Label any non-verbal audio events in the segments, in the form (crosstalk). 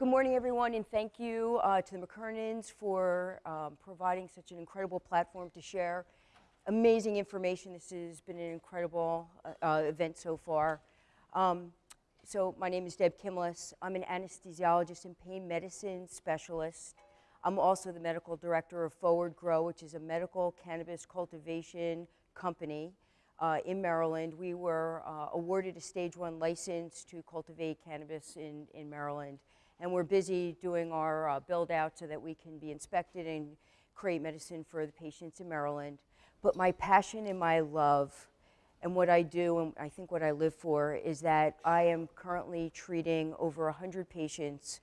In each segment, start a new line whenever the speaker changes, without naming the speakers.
Good morning, everyone, and thank you uh, to the McKernans for um, providing such an incredible platform to share amazing information. This has been an incredible uh, uh, event so far. Um, so my name is Deb Kimless. I'm an anesthesiologist and pain medicine specialist. I'm also the medical director of ForwardGro, which is a medical cannabis cultivation company uh, in Maryland. We were uh, awarded a stage one license to cultivate cannabis in, in Maryland. And we're busy doing our uh, build out so that we can be inspected and create medicine for the patients in Maryland. But my passion and my love and what I do, and I think what I live for, is that I am currently treating over 100 patients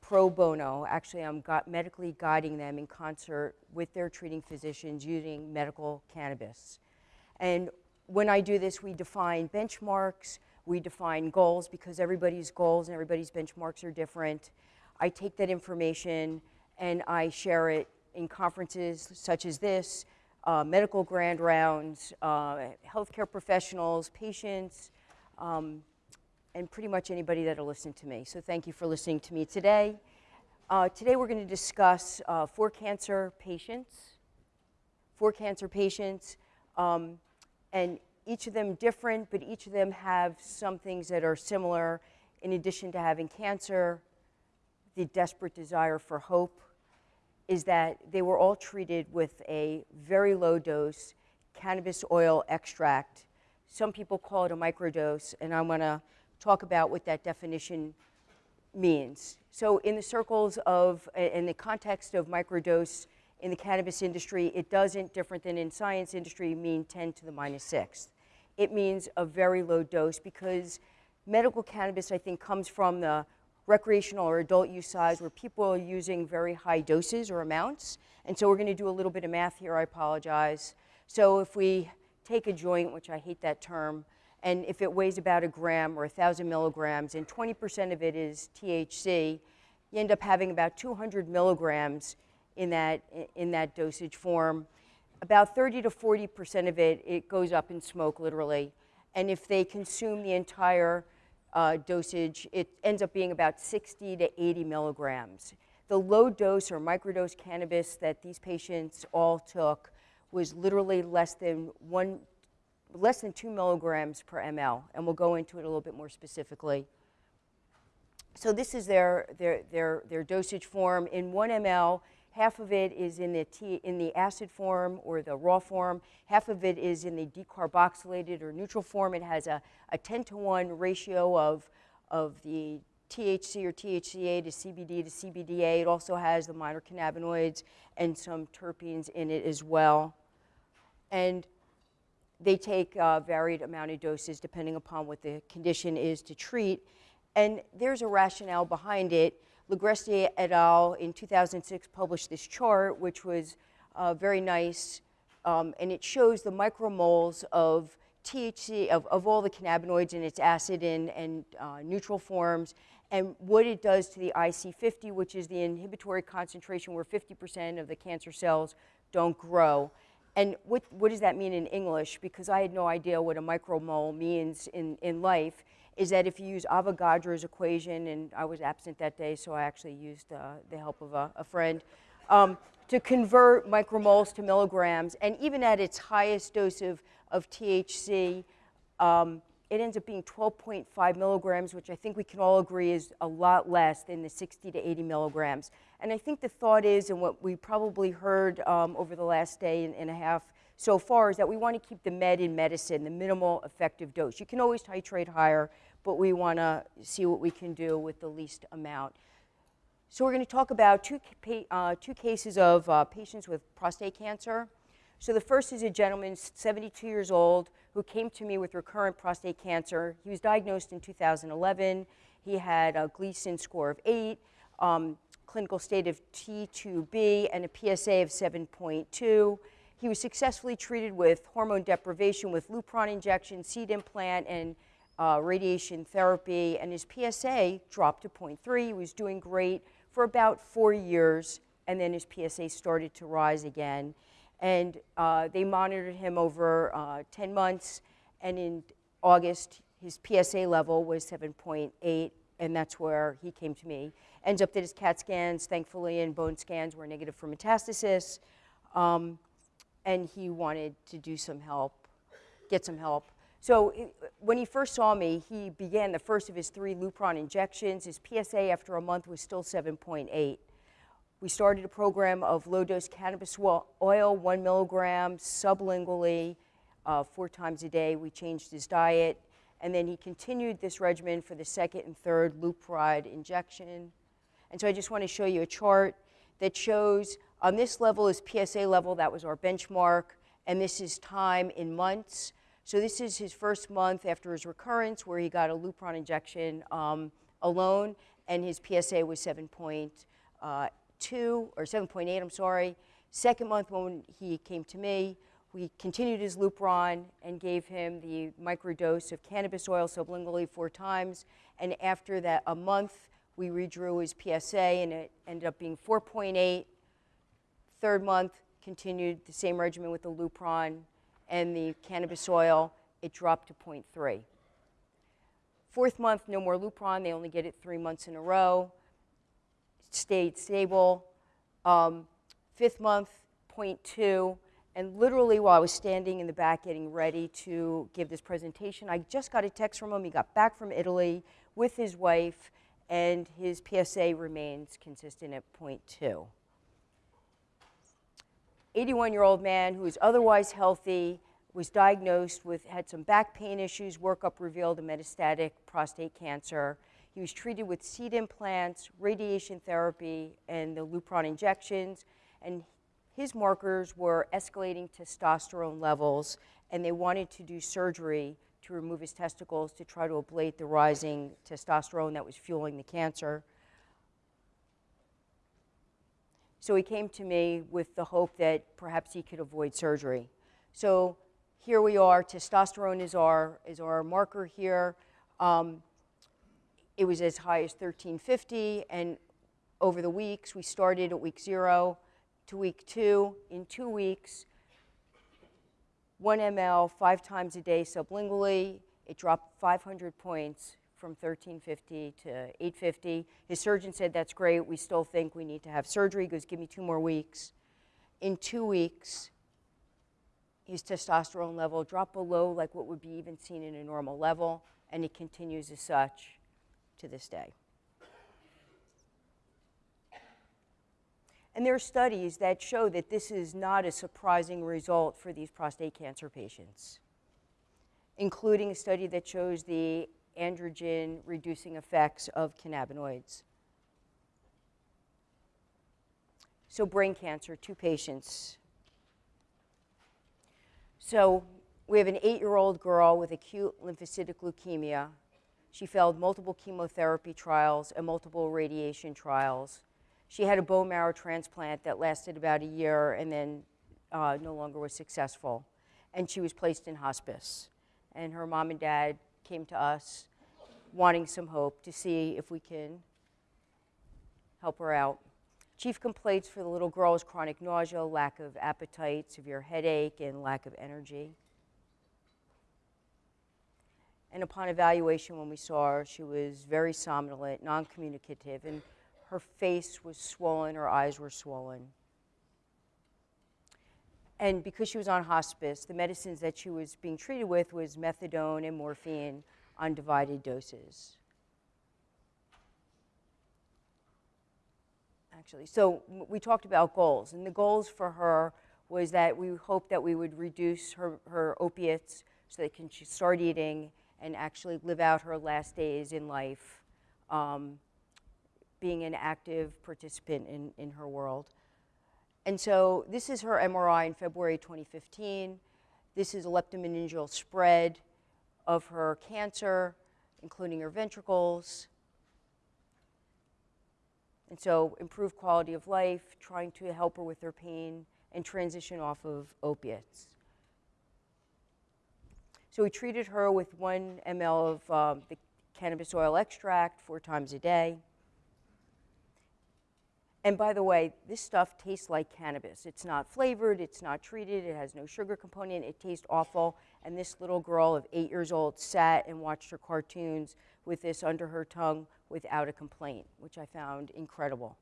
pro bono. Actually, I'm medically guiding them in concert with their treating physicians using medical cannabis. And when I do this, we define benchmarks, we define goals because everybody's goals and everybody's benchmarks are different. I take that information and I share it in conferences such as this, uh, medical grand rounds, uh, healthcare professionals, patients, um, and pretty much anybody that'll listen to me. So thank you for listening to me today. Uh, today we're going to discuss uh, four cancer patients, four cancer patients, um, and each of them different, but each of them have some things that are similar. In addition to having cancer, the desperate desire for hope is that they were all treated with a very low dose cannabis oil extract. Some people call it a microdose, and I want to talk about what that definition means. So in the circles of, in the context of microdose in the cannabis industry, it doesn't, different than in science industry, mean 10 to the minus sixth. It means a very low dose because medical cannabis, I think, comes from the recreational or adult use size where people are using very high doses or amounts. And so we're going to do a little bit of math here, I apologize. So if we take a joint, which I hate that term, and if it weighs about a gram or 1,000 milligrams and 20% of it is THC, you end up having about 200 milligrams in that, in that dosage form. About 30 to 40% of it, it goes up in smoke, literally. And if they consume the entire uh, dosage, it ends up being about 60 to 80 milligrams. The low dose or microdose cannabis that these patients all took was literally less than one less than 2 milligrams per ml, and we'll go into it a little bit more specifically. So this is their, their, their, their dosage form. In 1 ml, half of it is in the, t in the acid form or the raw form, half of it is in the decarboxylated or neutral form. It has a, a 10 to 1 ratio of, of the THC or THCA to CBD to CBDA. It also has the minor cannabinoids and some terpenes in it as well. And they take a varied amount of doses depending upon what the condition is to treat. And there's a rationale behind it. Ligresti et al. in 2006 published this chart, which was uh, very nice, um, and it shows the micromoles of THC, of, of all the cannabinoids in its acid and, and uh, neutral forms, and what it does to the IC50, which is the inhibitory concentration where 50% of the cancer cells don't grow. And what, what does that mean in English? Because I had no idea what a micromole means in, in life, is that if you use Avogadro's equation, and I was absent that day, so I actually used uh, the help of a, a friend, um, to convert micromoles to milligrams, and even at its highest dose of, of THC, um, it ends up being 12.5 milligrams, which I think we can all agree is a lot less than the 60 to 80 milligrams. And I think the thought is, and what we probably heard um, over the last day and, and, a half so far, is that we want to keep the med in medicine, the minimal effective dose. You can always titrate higher, but we want to see what we can do with the least amount. So we're going to talk about two, uh, two cases of uh, patients with prostate cancer. So the first is a gentleman, 72 years old, who came to me with recurrent prostate cancer. He was diagnosed in 2011. He had a Gleason score of 8. Um, clinical state of T2B and a PSA of 7.2. He was successfully treated with hormone deprivation with Lupron injection, seed implant, and uh, radiation therapy, and his PSA dropped to 0.3. He was doing great for about four years, and then his PSA started to rise again. And uh, they monitored him over uh, 10 months, and in August, his PSA level was 7.8, and that's where he came to me. Ends up that his CAT scans, thankfully, and bone scans were negative for metastasis, um, and he wanted to do some help, get some help. So it, when he first saw me, he began the first of his three Lupron injections. His PSA after a month was still 7.8. We started a program of low-dose cannabis oil, one milligram sublingually, uh, four times a day. We changed his diet. And then he continued this regimen for the second and third Lupride injection. And so I just want to show you a chart that shows on this level is PSA level, that was our benchmark, and this is time in months. So this is his first month after his recurrence where he got a Lupron injection um, alone, and his PSA was 7.2 Uh, or 7.8, I'm sorry. Second month when he came to me, we continued his Lupron and gave him the microdose of cannabis oil sublingually four times. And after that, a month, we redrew his PSA and it ended up being 4.8. Third month, continued the same regimen with the Lupron and the cannabis oil. It dropped to 0.3. Fourth month, no more Lupron. They only get it three months in a row stayed stable. Um, fifth month, 0.2. And literally while I was standing in the back getting ready to give this presentation, I just got a text from him. He got back from Italy with his wife, and his PSA remains consistent at 0.2. 81-year-old man who is otherwise healthy, was diagnosed with, had some back pain issues, workup revealed a metastatic prostate cancer. He was treated with seed implants, radiation therapy, and the Lupron injections. And his markers were escalating testosterone levels, and they wanted to do surgery to remove his testicles to try to ablate the rising testosterone that was fueling the cancer. So he came to me with the hope that perhaps he could avoid surgery. So here we are, testosterone is our, is our marker here. Um, it was as high as 1350, and over the weeks, we started at week zero to week two. In two weeks, one ml five times a day sublingually. It dropped 500 points from 1350 to 850. His surgeon said, that's great. We still think we need to have surgery. He goes, give me two more weeks. In two weeks, his testosterone level dropped below like what would be even seen in a normal level, and it continues as such to this day. And there are studies that show that this is not a surprising result for these prostate cancer patients, including a study that shows the androgen reducing effects of cannabinoids. So brain cancer, two patients. So we have an eight-year-old girl with acute lymphocytic leukemia she failed multiple chemotherapy trials and multiple radiation trials. She had a bone marrow transplant that lasted about a year and then uh, no longer was successful. And she was placed in hospice. And her mom and dad came to us wanting some hope to see if we can help her out. Chief complaints for the little girl was chronic nausea, lack of appetite, severe headache, and lack of energy. And upon evaluation, when we saw her, she was very somnolent, non communicative, and her face was swollen, her eyes were swollen. And because she was on hospice, the medicines that she was being treated with was methadone and morphine on divided doses. Actually, so we talked about goals, and the goals for her was that we hoped that we would reduce her, her opiates so that can she start eating and actually live out her last days in life, um, being an active participant in, in her world. And so this is her MRI in February 2015. This is a leptomeningeal spread of her cancer, including her ventricles. And so improved quality of life, trying to help her with her pain, and transition off of opiates. So we treated her with one ml of um, the cannabis oil extract four times a day. And by the way, this stuff tastes like cannabis. It's not flavored, it's not treated, it has no sugar component, it tastes awful, and this little girl of eight years old sat and watched her cartoons with this under her tongue without a complaint, which I found incredible.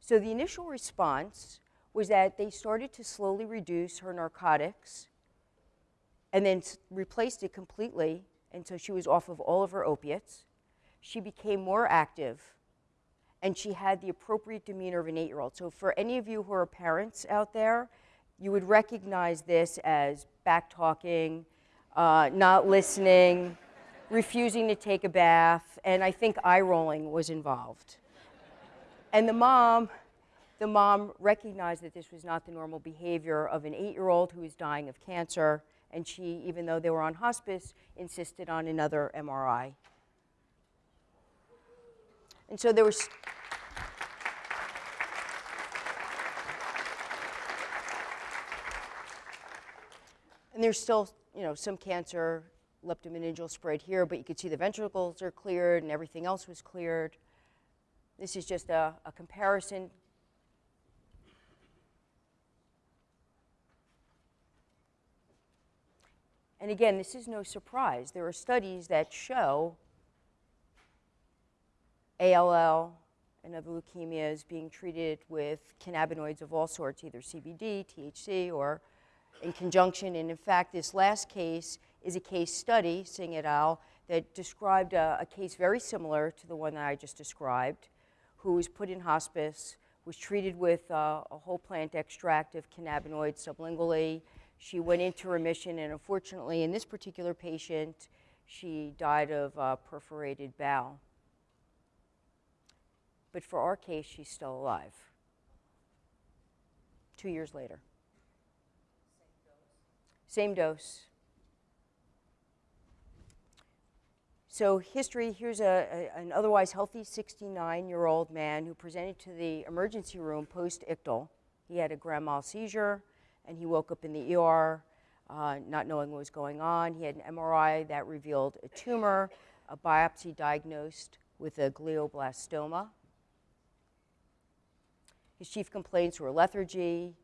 So the initial response was that they started to slowly reduce her narcotics and then replaced it completely until she was off of all of her opiates. She became more active and she had the appropriate demeanor of an eight year old. So, for any of you who are parents out there, you would recognize this as back talking, uh, not listening, refusing to take a bath, and I think eye rolling was involved. And the mom, the mom recognized that this was not the normal behavior of an eight year old who was dying of cancer, and she, even though they were on hospice, insisted on another MRI. And so there was. And there's still, you know, some cancer, leptomeningeal spread here, but you could see the ventricles are cleared and everything else was cleared. This is just a, a comparison. And again, this is no surprise. There are studies that show ALL and other leukemias being treated with cannabinoids of all sorts, either CBD, THC, or in conjunction. And in fact, this last case is a case study, Singh et al., that described a, a case very similar to the one that I just described, who was put in hospice, was treated with uh, a whole plant extract of cannabinoids sublingually. She went into remission, and unfortunately, in this particular patient, she died of uh, perforated bowel. But for our case, she's still alive. Two years later. Same dose. So history, here's a, a, an otherwise healthy 69-year-old man who presented to the emergency room post-ictal. He had a grand mal seizure, and he woke up in the ER uh, not knowing what was going on. He had an MRI that revealed a tumor, a biopsy diagnosed with a glioblastoma. His chief complaints were lethargy,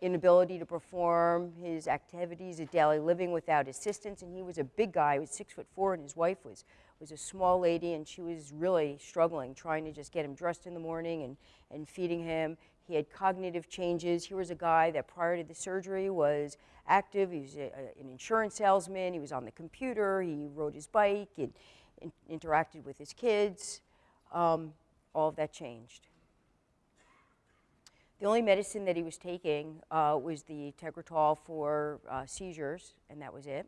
inability to perform his activities of daily living without assistance. And he was a big guy, he was six foot four, and his wife was, was a small lady, and she was really struggling, trying to just get him dressed in the morning and, and feeding him. He had cognitive changes. He was a guy that prior to the surgery was active. He was a, a, an insurance salesman. He was on the computer. He rode his bike and interacted with his kids. Um, all of that changed. The only medicine that he was taking uh, was the Tegretol for uh, seizures, and that was it.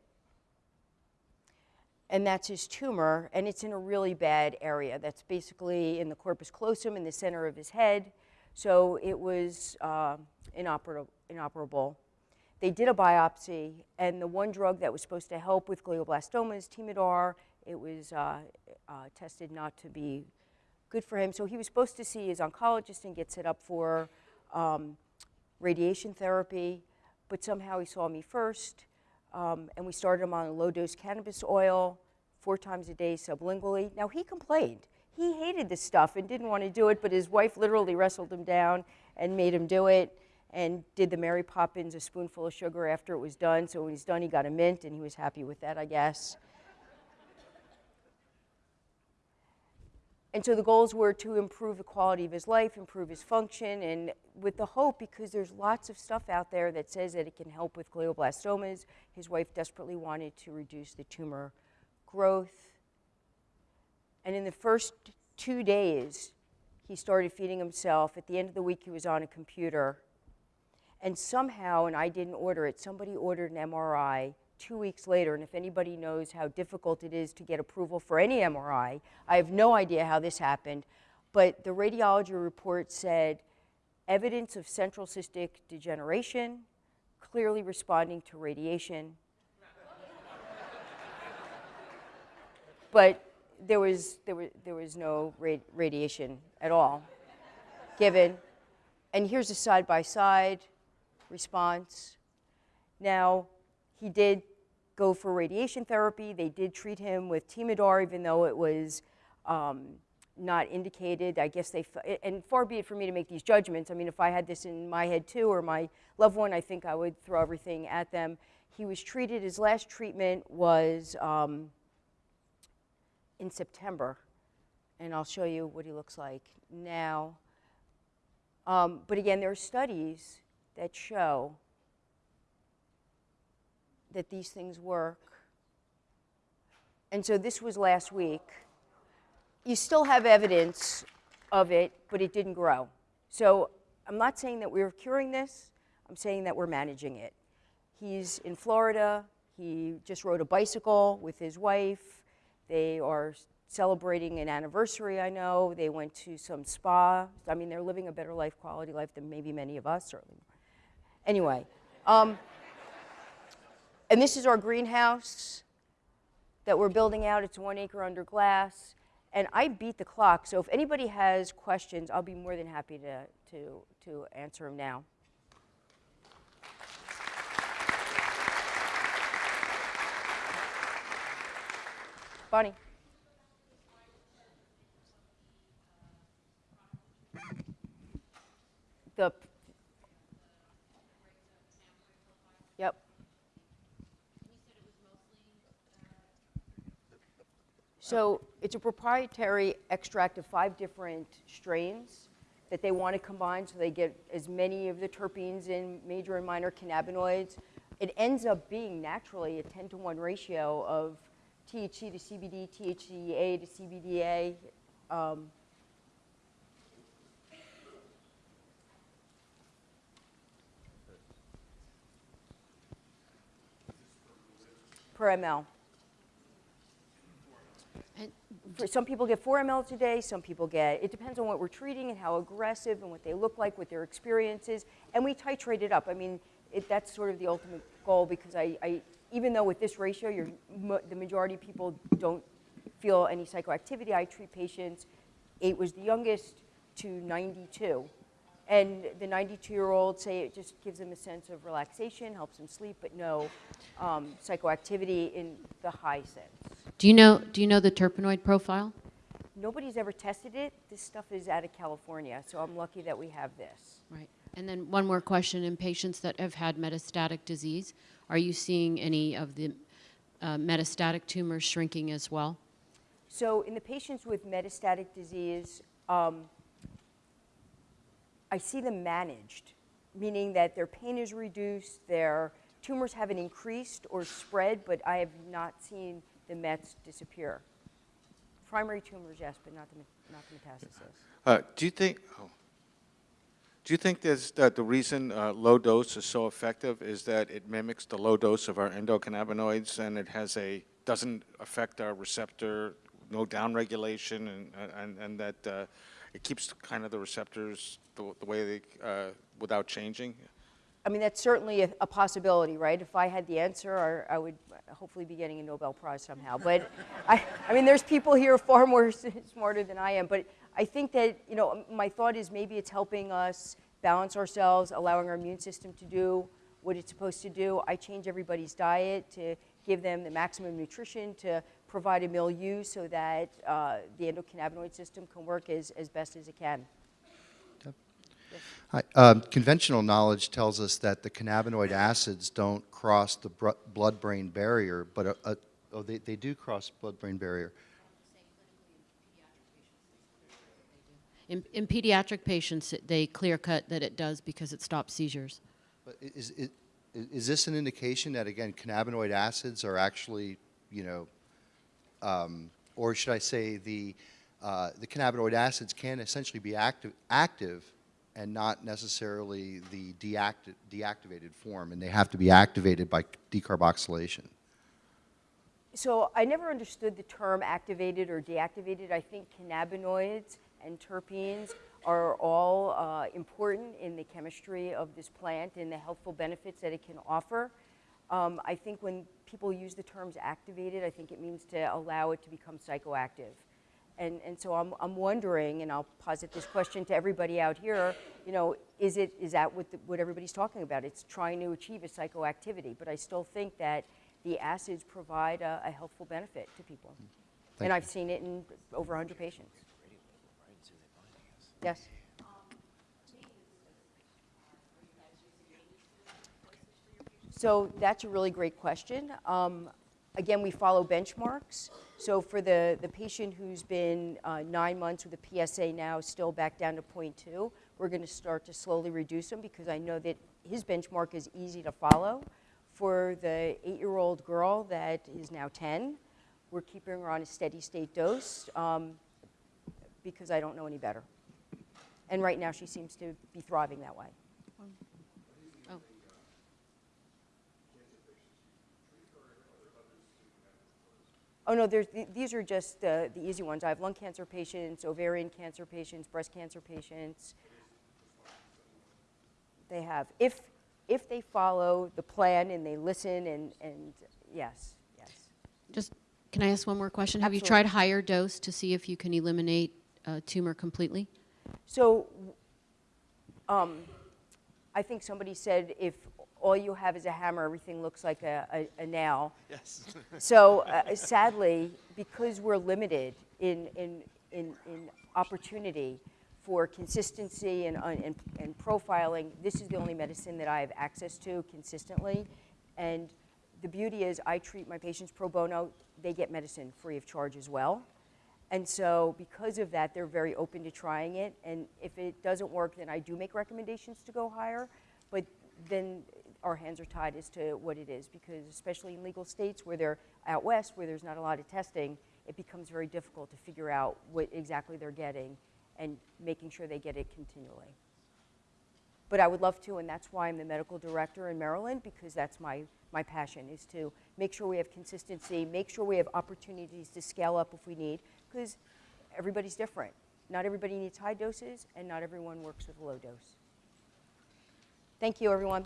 And that's his tumor, and it's in a really bad area. That's basically in the corpus callosum in the center of his head. So it was uh, inoperable, inoperable. They did a biopsy, and the one drug that was supposed to help with glioblastomas, Temodar, it was uh, uh, tested not to be good for him. So he was supposed to see his oncologist and get set up for um, radiation therapy, but somehow he saw me first, um, and we started him on a low-dose cannabis oil, four times a day sublingually. Now, he complained. He hated this stuff and didn't want to do it, but his wife literally wrestled him down and made him do it and did the Mary Poppins, a spoonful of sugar after it was done. So when he's done, he got a mint, and he was happy with that, I guess. And so the goals were to improve the quality of his life, improve his function, and with the hope, because there's lots of stuff out there that says that it can help with glioblastomas. His wife desperately wanted to reduce the tumor growth. And in the first two days, he started feeding himself. At the end of the week, he was on a computer. And somehow, and I didn't order it, somebody ordered an MRI two weeks later, and if anybody knows how difficult it is to get approval for any MRI, I have no idea how this happened, but the radiology report said evidence of central cystic degeneration, clearly responding to radiation. (laughs) but there was, there, was, there was no radiation at all given. And here's a side-by-side -side response. Now, he did go for radiation therapy. They did treat him with Temodar, even though it was um, not indicated. I guess they, and far be it for me to make these judgments. I mean, if I had this in my head too, or my loved one, I think I would throw everything at them. He was treated, his last treatment was um, in September, and I'll show you what he looks like now. Um, but again, there are studies that show that these things work. And so this was last week. You still have evidence of it, but it didn't grow. So I'm not saying that we're curing this, I'm saying that we're managing it. He's in Florida. He just rode a bicycle with his wife. They are celebrating an anniversary, I know. They went to some spa. I mean, they're living a better life, quality life than maybe many of us, certainly. Anyway, um, and this is our greenhouse that we're building out. It's one acre under glass. And I beat the clock, so if anybody has questions, I'll be more than happy to, to, to answer them now. Bonnie. The, So it's a proprietary extract of five different strains that they want to combine so they get as many of the terpenes in major and minor cannabinoids. It ends up being naturally a 10 to 1 ratio of THC to CBD, THCA to CBDA. Um, per ml. Some people get four mLs a day, some people get, it depends on what we're treating and how aggressive and what they look like, what their experience is, and we titrate it up. I mean, it, that's sort of the ultimate goal because I, I even though with this ratio, the majority of people don't feel any psychoactivity, I treat patients, eight was the youngest, to 92. And the 92-year-olds say it just gives them a sense of relaxation, helps them sleep, but no um, psychoactivity in the high sense.
Do you know, do you know the terpenoid profile?
Nobody's ever tested it. This stuff is out of California, so I'm lucky that we have this.
Right. And then one more question, in patients that have had metastatic disease, are you seeing any of the uh, metastatic tumors shrinking as well?
So in the patients with metastatic disease, um, I see them managed, meaning that their pain is reduced, their tumors haven't increased or spread, but I have not seen the mets disappear. Primary tumors, yes, but not the, not the metastasis.
Uh, Do you think, oh. do you think that the reason uh, low dose is so effective is that it mimics the low dose of our endocannabinoids and it has a, doesn't affect our receptor, no downregulation, and, and, and that uh, it keeps kind of the receptors the, the way they, uh, without changing?
I mean, that's certainly a, a possibility, right? If I had the answer, I, I would hopefully be getting a Nobel Prize somehow. But (laughs) I, I mean, there's people here (laughs) far more smarter than I am. But I think that, you know, my thought is maybe it's helping us balance ourselves, allowing our immune system to do what it's supposed to do. I change everybody's diet to give them the maximum nutrition, to provide a milieu so that uh, the endocannabinoid system can work as, as best as it can.
Um, Conventional knowledge tells us that the cannabinoid acids don't cross the br- blood-brain barrier, but, uh, uh, oh, they, they do cross blood-brain barrier.
In, in pediatric patients, they clear cut that it does because it stops seizures.
But is, is, is this an indication that, again, cannabinoid acids are actually, you know, um, or should I say the, uh, the cannabinoid acids can essentially be active, active and not necessarily the deacti- deactivated form, and they have to be activated by decarboxylation?
So I never understood the term activated or deactivated. I think cannabinoids and terpenes are all uh, important in the chemistry of this plant and the healthful benefits that it can offer. Um, I think when people use the terms activated, I think it means to allow it to become psychoactive. And, and so I'm, I'm wondering, and I'll posit this question to everybody out here, you know, is, it, is that what, the, what everybody's talking about? It's trying to achieve a psychoactivity, but I still think that the acids provide a, a healthful benefit to people.
Thank
and
you.
I've seen it in over 100 patients. Yes? So that's a really great question. Um, Again, we follow benchmarks. So for the, the patient who's been uh, nine months with a PSA now, still back down to 0.2, we're going to start to slowly reduce him because I know that his benchmark is easy to follow. For the eight-year-old girl that is now 10, we're keeping her on a steady state dose um, because I don't know any better. And right now, she seems to be thriving that way.
Oh,
no, th- these are just the, the easy ones. I have lung cancer patients, ovarian cancer patients, breast cancer patients. They have. If, if they follow the plan and they listen and, and yes, yes.
Just, can I ask one more question? Have you tried higher dose to see if you can eliminate uh, tumor completely?
So um, I think somebody said if all you have is a hammer, everything looks like a, a, a nail.
Yes. (laughs)
So uh, sadly, because we're limited in, in, in, in opportunity for consistency and, and, and profiling, this is the only medicine that I have access to consistently. And the beauty is I treat my patients pro bono, they get medicine free of charge as well. And so because of that, they're very open to trying it. And if it doesn't work, then I do make recommendations to go higher. But then our hands are tied as to what it is because especially in legal states where they're out west, where there's not a lot of testing, it becomes very difficult to figure out what exactly they're getting and making sure they get it continually. But I would love to, and that's why I'm the medical director in Maryland, because that's my, my passion, is to make sure we have consistency, make sure we have opportunities to scale up if we need, because everybody's different. Not everybody needs high doses, and not everyone works with a low dose. Thank you, everyone.